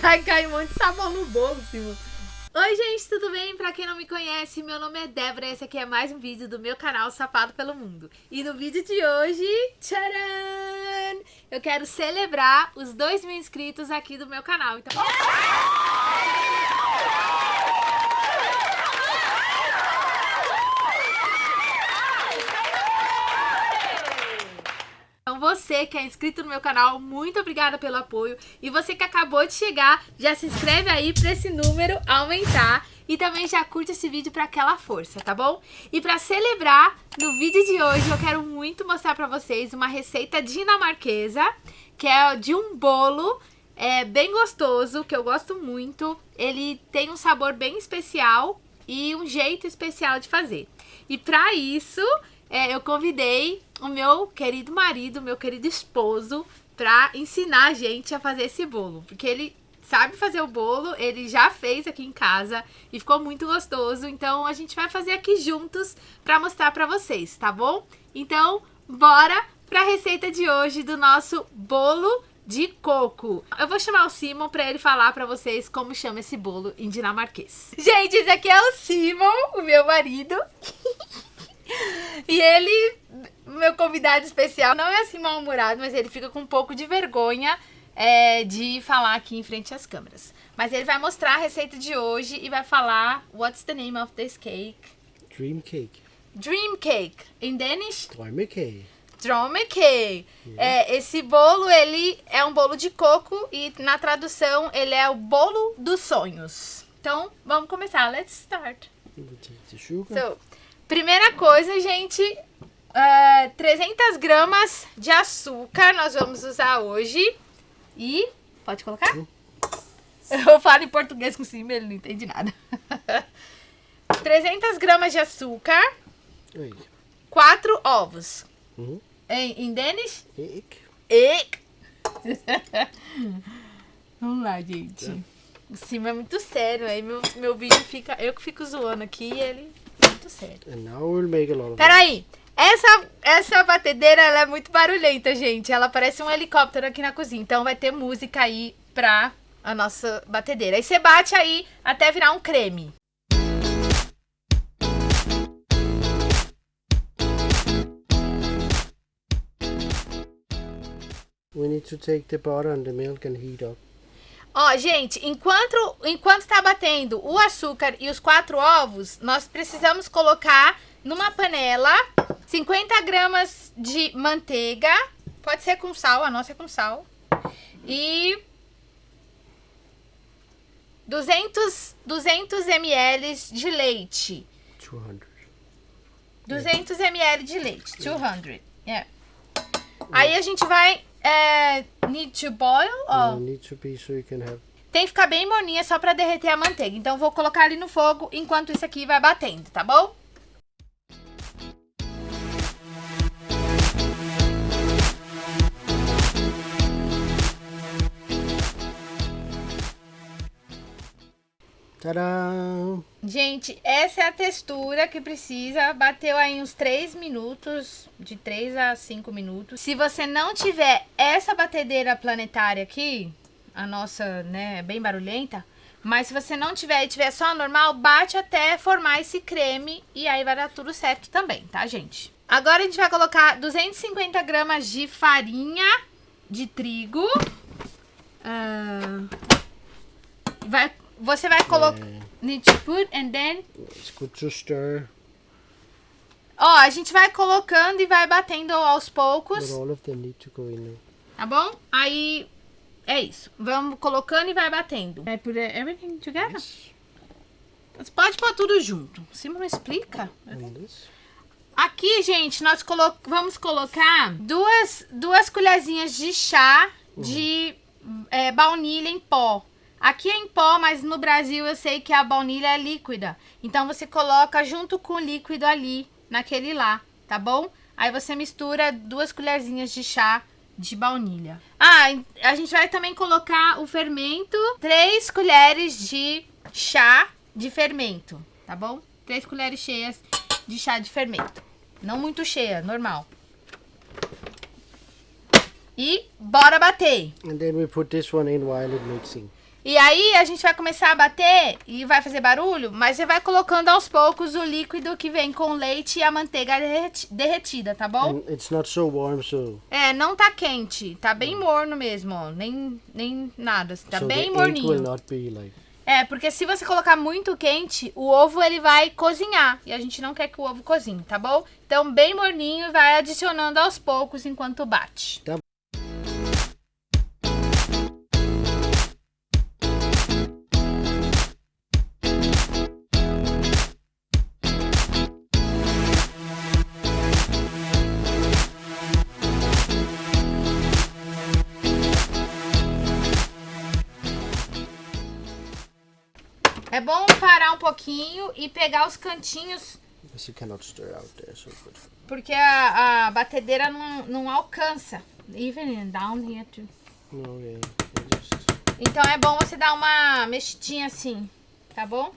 Vai cair um monte de sabão no bolo, Simon. Oi gente, tudo bem? Pra quem não me conhece, meu nome é Débora e esse aqui é mais um vídeo do meu canal Sapato pelo Mundo. E no vídeo de hoje, tcharam! Eu quero celebrar os 2 mil inscritos aqui do meu canal. Então... Então você que é inscrito no meu canal, muito obrigada pelo apoio. E você que acabou de chegar, já se inscreve aí para esse número aumentar. E também já curte esse vídeo para aquela força, tá bom? E para celebrar, no vídeo de hoje eu quero muito mostrar para vocês uma receita dinamarquesa, que é de um bolo é, bem gostoso, que eu gosto muito. Ele tem um sabor bem especial e um jeito especial de fazer. E para isso, é, eu convidei o meu querido marido, meu querido esposo, para ensinar a gente a fazer esse bolo. Porque ele sabe fazer o bolo, ele já fez aqui em casa e ficou muito gostoso. Então a gente vai fazer aqui juntos para mostrar para vocês, tá bom? Então, bora para a receita de hoje do nosso bolo de coco. Eu vou chamar o Simon para ele falar para vocês como chama esse bolo em dinamarquês. Gente, esse aqui é o Simon, o meu marido. E ele, meu convidado especial, não é assim mal-humorado, mas ele fica com um pouco de vergonha é, de falar aqui em frente às câmeras. Mas ele vai mostrar a receita de hoje e vai falar What's the name of this cake? Dream cake. Dream cake. In Danish? Drømmekage. Dromekey. É, esse bolo, ele é um bolo de coco e na tradução ele é o bolo dos sonhos. Então, vamos começar. Let's start. Take the sugar. So, primeira coisa, gente, é, 300 gramas de açúcar nós vamos usar hoje. E, pode colocar? Eu falo em português com cima, ele não entende nada. 300 gramas de açúcar, Oi. 4 ovos. Uhum. Em, em Danish? Æg. Egg. Vamos lá, gente. O cima é muito sério, aí meu, meu vídeo fica... Eu que fico zoando aqui e ele... Muito. And now we'll make a lot of Peraí, essa, essa batedeira ela é muito barulhenta, gente. Ela parece um helicóptero aqui na cozinha. Então vai ter música aí pra a nossa batedeira. Aí você bate aí até virar um creme. We need to take the butter and the milk and heat up. Ó, gente, enquanto, enquanto tá batendo o açúcar e os quatro ovos, nós precisamos colocar numa panela 50 gramas de manteiga. Pode ser com sal, a nossa é com sal. E 200, 200 ml de leite. 200. 200 ml de leite. 200. Yeah. Aí a gente vai... É, need to boil? Ó. it needs to be so you can have Tem que ficar bem morninha só pra derreter a manteiga. Então, vou colocar ali no fogo enquanto isso aqui vai batendo, tá bom? Gente, essa é a textura que precisa. Bateu aí uns 3 minutos, de 3 a 5 minutos. Se você não tiver essa batedeira planetária aqui, a nossa, né, é bem barulhenta. Mas se você não tiver e tiver só a normal, bate até formar esse creme e aí vai dar tudo certo também, tá, gente? Agora a gente vai colocar 250 gramas de farinha de trigo. Ah, vai, você vai colocar... Need to put and then... It's good to stir, Ó, a gente vai colocando e vai batendo aos poucos, but all of them need to go in tá bom? Aí, é isso. Vamos colocando e vai batendo. Vai put everything together? Você pode pôr tudo junto. Simon não explica. This. Aqui, gente, nós colo vamos colocar duas, duas colherzinhas de chá de é, baunilha em pó. Aqui é em pó, mas no Brasil eu sei que a baunilha é líquida. Então você coloca junto com o líquido ali, naquele lá, tá bom? Aí você mistura duas colherzinhas de chá de baunilha. Ah, a gente vai também colocar o fermento, três colheres de chá de fermento, tá bom? 3 colheres cheias de chá de fermento. Não muito cheia, normal. E bora bater. And then we put this one in while it's mixing. E aí a gente vai começar a bater e vai fazer barulho, mas você vai colocando aos poucos o líquido que vem com o leite e a manteiga derreti- derretida, tá bom? And it's not so warm, so, É, não tá quente, tá bem morno mesmo, ó, nem, nem nada, tá so bem morninho. like. É, porque se você colocar muito quente, o ovo ele vai cozinhar. E a gente não quer que o ovo cozinhe, tá bom? Então, bem morninho e vai adicionando aos poucos enquanto bate. Tá. Bom parar um pouquinho e pegar os cantinhos, there so porque a, a batedeira não, não alcança. Even down here too. No, yeah. Just Então é bom você dar uma mexidinha assim, tá bom?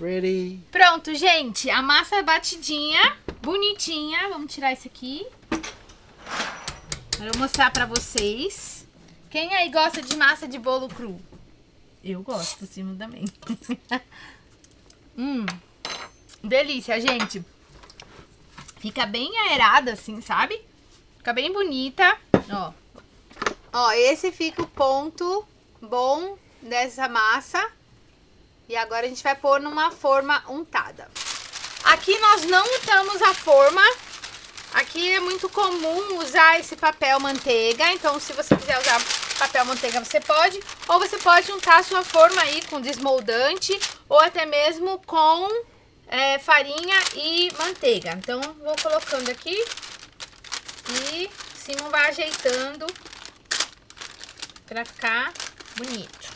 ready. Pronto, gente. A massa batidinha, bonitinha. Vamos tirar isso aqui. Quero mostrar pra vocês. Quem aí gosta de massa de bolo cru? Eu gosto, Simo também. hum, delícia, gente. Fica bem aerada assim, sabe? Fica bem bonita. Ó. Ó, esse fica o ponto bom dessa massa. E agora a gente vai pôr numa forma untada. Aqui nós não untamos a forma. Aqui é muito comum usar esse papel manteiga. Então, se você quiser usar papel manteiga, você pode. Ou você pode untar a sua forma aí com desmoldante. Ou até mesmo com é, farinha e manteiga. Então, vou colocando aqui. E Simon vai ajeitando pra ficar bonito.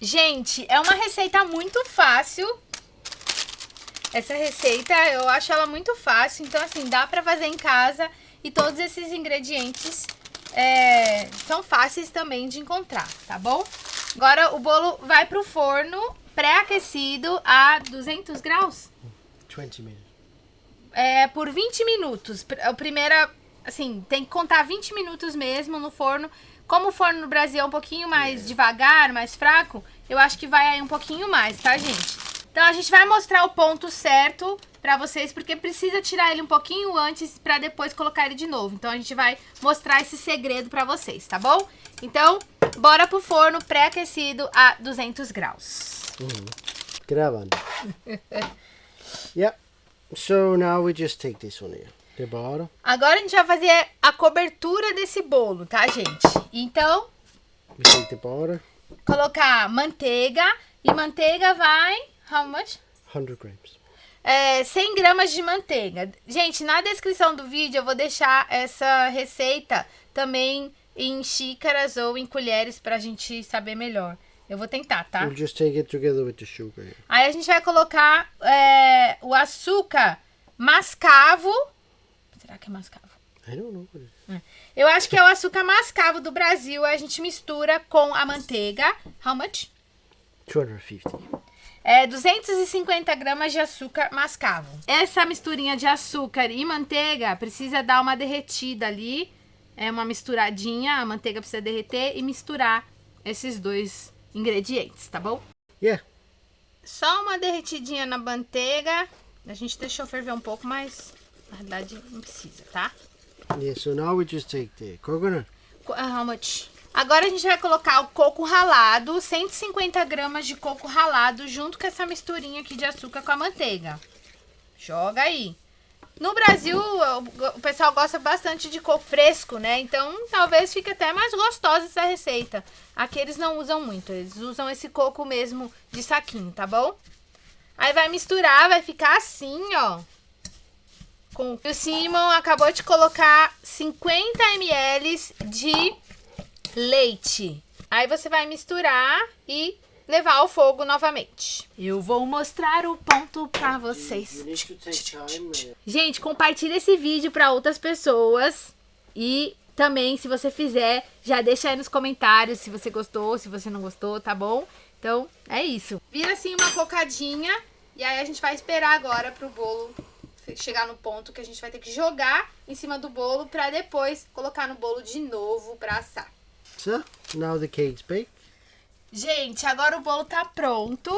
Gente, é uma receita muito fácil. Essa receita, eu acho ela muito fácil. Então, assim, dá pra fazer em casa. E todos esses ingredientes é, são fáceis também de encontrar, tá bom? Agora, o bolo vai pro forno pré-aquecido a 200 graus. 20 minutes. É, por 20 minutos. Pr- O primeiro, assim, tem que contar 20 minutos mesmo no forno. Como o forno no Brasil é um pouquinho mais devagar, mais fraco, eu acho que vai aí um pouquinho mais, tá, gente? Então a gente vai mostrar o ponto certo pra vocês, porque precisa tirar ele um pouquinho antes pra depois colocar ele de novo. Então a gente vai mostrar esse segredo pra vocês, tá bom? Então, bora pro forno pré-aquecido a 200 graus. Gravando. yeah. So now we just take this one here. The bottom. Agora a gente vai fazer a cobertura desse bolo, tá, gente? Então, We take the butter. colocar manteiga. E manteiga vai... How much? 100 grams. É, 100 gramas de manteiga. Gente, na descrição do vídeo eu vou deixar essa receita também em xícaras ou em colheres pra gente saber melhor. Eu vou tentar, tá? We'll just take it together with the sugar. Aí a gente vai colocar é, o açúcar mascavo. Será que é mascavo? I don't know is. Eu acho que é o açúcar mascavo do Brasil. A gente mistura com a manteiga. How much? 250. É 250 gramas de açúcar mascavo. Essa misturinha de açúcar e manteiga precisa dar uma derretida ali. É uma misturadinha. A manteiga precisa derreter e misturar esses dois ingredientes, tá bom? Yeah. Só uma derretidinha na manteiga. A gente deixou ferver um pouco, mas na verdade não precisa, tá? Yeah, so now we just take the coconut. Co- ah, How much? Agora a gente vai colocar o coco ralado, 150 gramas de coco ralado, junto com essa misturinha aqui de açúcar com a manteiga. Joga aí. No Brasil, o pessoal gosta bastante de coco fresco, né? Então, talvez fique até mais gostosa essa receita. Aqui eles não usam muito, eles usam esse coco mesmo de saquinho, tá bom? Aí vai misturar, vai ficar assim, ó. Com... O Simon acabou de colocar 50 ml de leite. Aí você vai misturar e levar ao fogo novamente. Eu vou mostrar o ponto pra vocês. Gente, compartilha esse vídeo para outras pessoas e também, se você fizer, já deixa aí nos comentários se você gostou, se você não gostou, tá bom? Então, é isso. Vira assim uma cocadinha e aí a gente vai esperar agora pro bolo chegar no ponto que a gente vai ter que jogar em cima do bolo para depois colocar no bolo de novo para assar. So, now the cake's baked. Gente, agora o bolo tá pronto.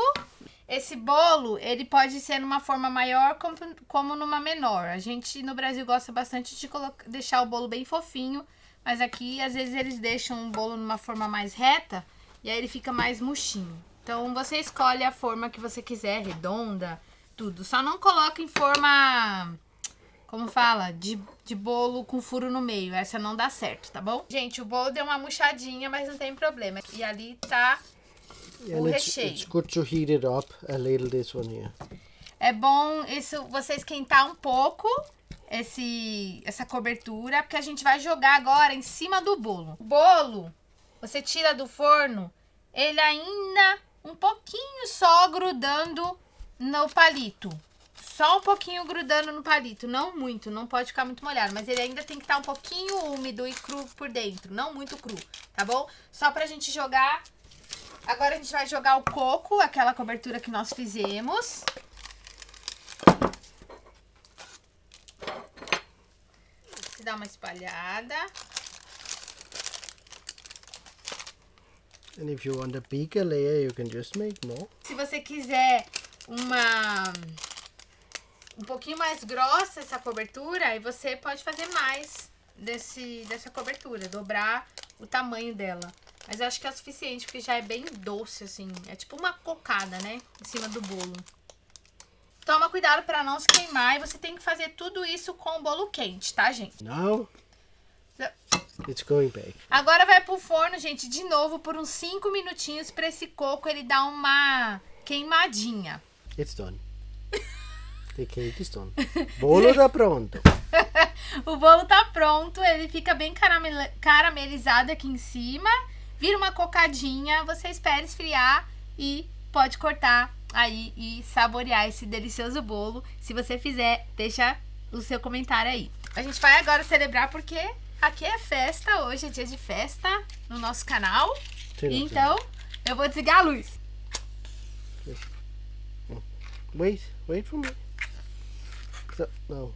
Esse bolo, ele pode ser numa forma maior como, como numa menor. A gente no Brasil gosta bastante de deixar o bolo bem fofinho, mas aqui às vezes eles deixam o bolo numa forma mais reta e aí ele fica mais murchinho. Então você escolhe a forma que você quiser, redonda, tudo. Só não coloca em forma, como fala, de, de bolo com furo no meio. Essa não dá certo, tá bom? Gente, o bolo deu uma murchadinha, mas não tem problema. E ali tá o And it's, recheio. it's good to heat it up a little, this one here. É bom isso você esquentar um pouco esse essa cobertura, porque a gente vai jogar agora em cima do bolo. O bolo, você tira do forno, ele ainda um pouquinho só grudando no palito. Só um pouquinho grudando no palito, não muito, não pode ficar muito molhado, mas ele ainda tem que estar um pouquinho úmido e cru por dentro, não muito cru, tá bom? Só pra gente jogar. Agora a gente vai jogar o coco, aquela cobertura que nós fizemos. Se dá uma espalhada. And if you want a bigger layer, you can just make more. Se você quiser uma um pouquinho mais grossa essa cobertura, aí você pode fazer mais desse dessa cobertura, dobrar o tamanho dela. Mas eu acho que é o suficiente, porque já é bem doce, assim. É tipo uma cocada, né? Em cima do bolo. Toma cuidado para não se queimar. E você tem que fazer tudo isso com o bolo quente, tá, gente? Now, it's going back. Agora vai pro forno, gente, de novo por uns 5 minutinhos para esse coco ele dar uma queimadinha. It's done. the cake is done. Bolo tá pronto. o bolo tá pronto, ele fica bem caramel- caramelizado aqui em cima. Vira uma cocadinha, você espera esfriar e pode cortar aí e saborear esse delicioso bolo. Se você fizer, deixa o seu comentário aí. A gente vai agora celebrar porque aqui é festa, hoje é dia de festa no nosso canal. Off Então, eu vou desligar a luz. Wait, wait for me. So, no.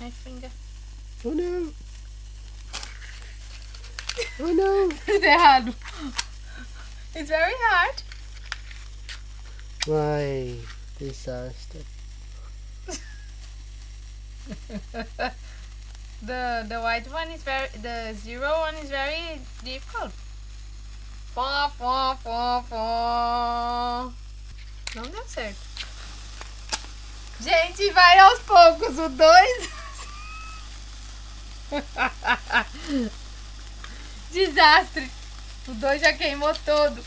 My finger. Oh no. Oh no. Fiz errado. It's very hard. My disaster. The the white one is very the zero one is very difficult. Fó, fó, fó, fó. Não deu certo. Gente, vai aos poucos. O dois. Desastre. O dois já queimou todo.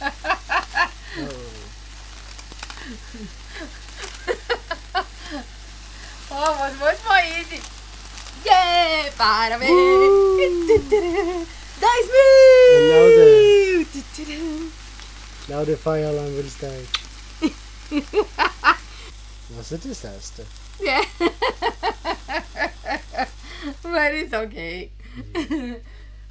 Oh, was much more easy. Yeah, parabéns. Dois mil. Now the fire alarm will start. Was a disaster. Yeah. But it's okay.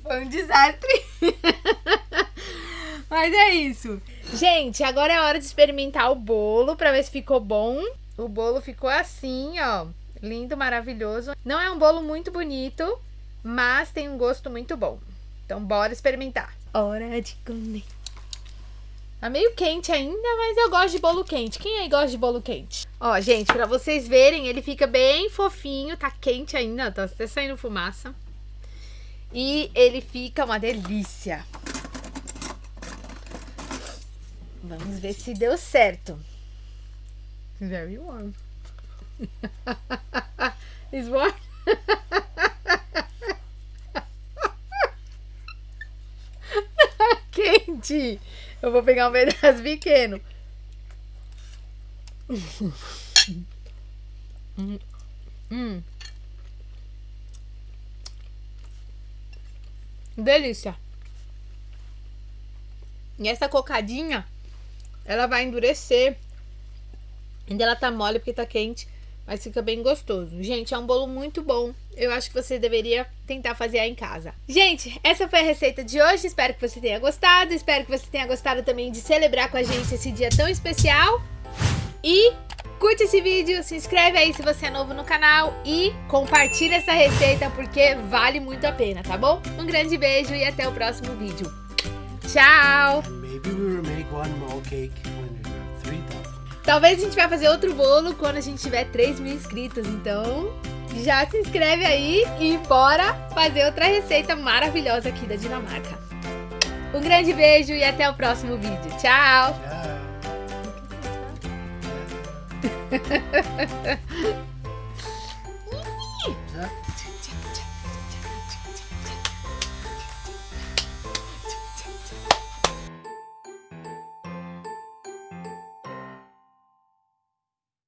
Foi um desastre. Mas é isso. Gente, agora é hora de experimentar o bolo pra ver se ficou bom. O bolo ficou assim, ó. Lindo, maravilhoso. Não é um bolo muito bonito, mas tem um gosto muito bom. Então, bora experimentar. Hora de comer. Tá meio quente ainda, mas eu gosto de bolo quente. Quem aí gosta de bolo quente? Ó, gente, pra vocês verem, ele fica bem fofinho. Tá quente ainda, tá até saindo fumaça. E ele fica uma delícia. Vamos ver se deu certo. Very warm. It's warm. Quente. Eu vou pegar um pedaço pequeno. hum. Hum. Delícia. E essa cocadinha, ela vai endurecer. Ainda ela tá mole porque tá quente, mas fica bem gostoso. Gente, é um bolo muito bom. Eu acho que você deveria tentar fazer em casa. Gente, essa foi a receita de hoje. Espero que você tenha gostado. Espero que você tenha gostado também de celebrar com a gente esse dia tão especial. E curte esse vídeo, se inscreve aí se você é novo no canal e compartilha essa receita porque vale muito a pena, tá bom? Um grande beijo e até o próximo vídeo. Tchau! Talvez a gente vai fazer outro bolo quando a gente tiver 3 mil inscritos, então já se inscreve aí e bora fazer outra receita maravilhosa aqui da Dinamarca. Um grande beijo e até o próximo vídeo. Tchau! Tchau!